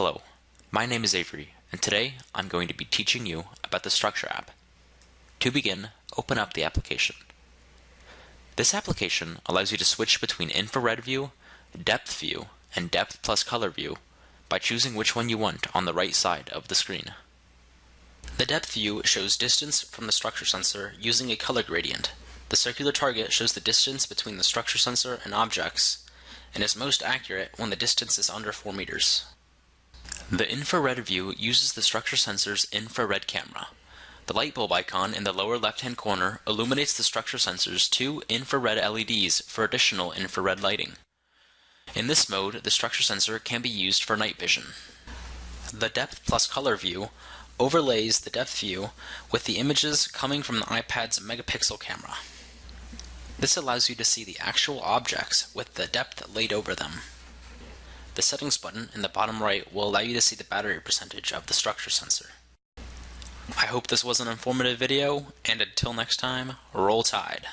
Hello, my name is Avery, and today I'm going to be teaching you about the Structure app. To begin, open up the application. This application allows you to switch between infrared view, depth view, and depth plus color view by choosing which one you want on the right side of the screen. The depth view shows distance from the structure sensor using a color gradient. The circular target shows the distance between the structure sensor and objects, and is most accurate when the distance is under 4 meters. The infrared view uses the structure sensor's infrared camera. The light bulb icon in the lower left-hand corner illuminates the structure sensor's two infrared LEDs for additional infrared lighting. In this mode, the structure sensor can be used for night vision. The depth plus color view overlays the depth view with the images coming from the iPad's megapixel camera. This allows you to see the actual objects with the depth laid over them. The settings button in the bottom right will allow you to see the battery percentage of the structure sensor. I hope this was an informative video, and until next time, roll tide.